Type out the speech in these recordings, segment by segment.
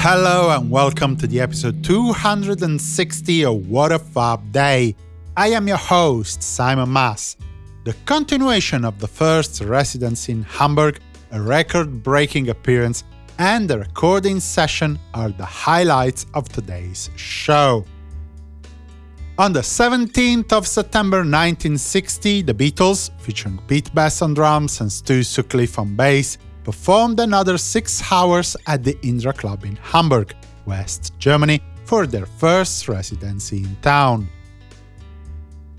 Hello and welcome to the episode 260 of What a Fab Day. I am your host, Simon Mas. The continuation of the first residence in Hamburg, a record breaking appearance, and the recording session are the highlights of today's show. On the 17th of September 1960, the Beatles, featuring Pete Best on drums and Stu Sutcliffe on bass, performed another six hours at the Indra Club in Hamburg, West Germany, for their first residency in town.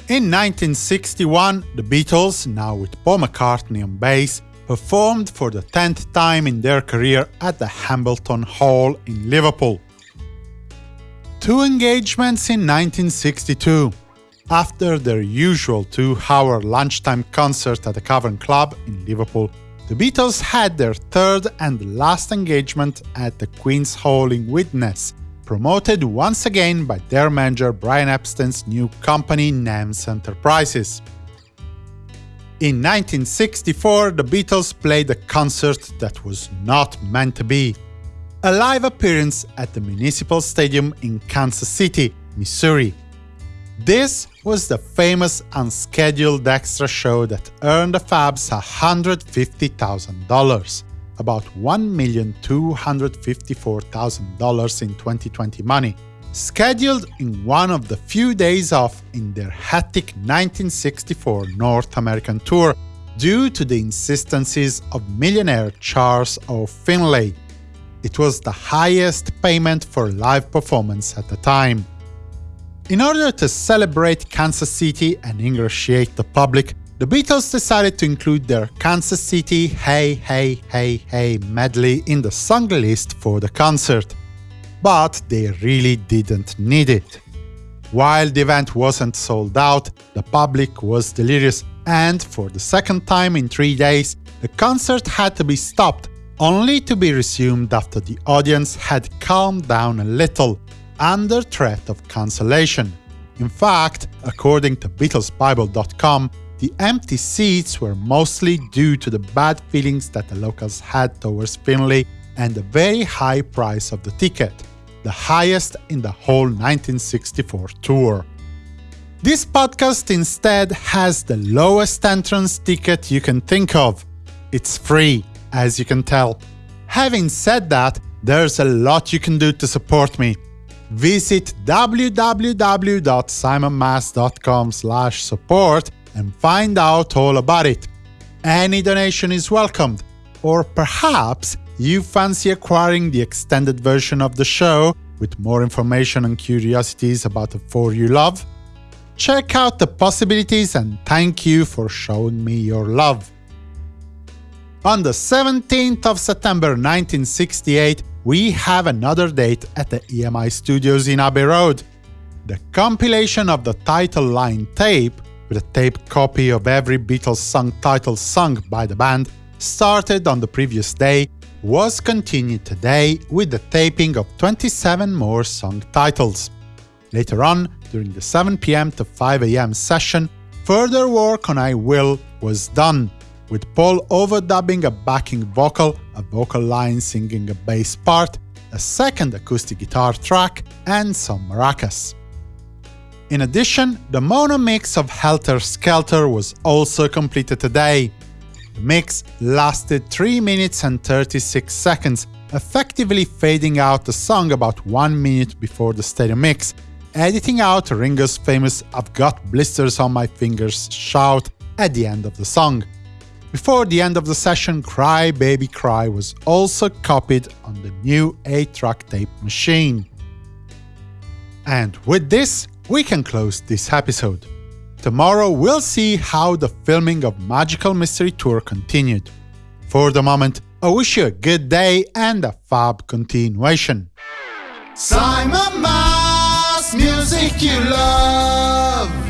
In 1961, the Beatles, now with Paul McCartney on bass, performed for the 10th time in their career at the Hambleton Hall in Liverpool. Two engagements in 1962. After their usual two-hour lunchtime concert at the Cavern Club in Liverpool, the Beatles had their third and last engagement at the Queen's Hall in Widnes, promoted once again by their manager Brian Epstein's new company NEMS Enterprises. In 1964, the Beatles played a concert that was not meant to be. A live appearance at the Municipal Stadium in Kansas City, Missouri. This was the famous unscheduled extra show that earned the Fabs $150,000, about $1,254,000 in 2020 money, scheduled in one of the few days off in their hectic 1964 North American tour due to the insistences of millionaire Charles O. Finley. It was the highest payment for live performance at the time. In order to celebrate Kansas City and ingratiate the public, the Beatles decided to include their Kansas City Hey Hey Hey Hey medley in the song list for the concert. But they really didn't need it. While the event wasn't sold out, the public was delirious, and for the second time in three days, the concert had to be stopped, only to be resumed after the audience had calmed down a little under threat of cancellation. In fact, according to BeatlesBible.com, the empty seats were mostly due to the bad feelings that the locals had towards Finley and the very high price of the ticket, the highest in the whole 1964 tour. This podcast instead has the lowest entrance ticket you can think of. It's free, as you can tell. Having said that, there's a lot you can do to support me visit www.simonmas.com support and find out all about it. Any donation is welcomed, or perhaps you fancy acquiring the extended version of the show with more information and curiosities about the four you love? Check out the possibilities and thank you for showing me your love. On the 17th of September 1968, we have another date at the EMI Studios in Abbey Road. The compilation of the title line tape, with a taped copy of every Beatles song title sung by the band, started on the previous day, was continued today with the taping of 27 more song titles. Later on, during the 7 pm to 5 am session, further work on I Will was done, with Paul overdubbing a backing vocal, a vocal line singing a bass part, a second acoustic guitar track, and some maracas. In addition, the mono mix of Helter Skelter was also completed today. The mix lasted 3 minutes and 36 seconds, effectively fading out the song about 1 minute before the stereo mix, editing out Ringo's famous I've got blisters on my fingers shout at the end of the song. Before the end of the session, Cry Baby Cry was also copied on the new 8-track tape machine. And with this, we can close this episode. Tomorrow we'll see how the filming of Magical Mystery Tour continued. For the moment, I wish you a good day and a fab continuation. Simon Mas, music you love.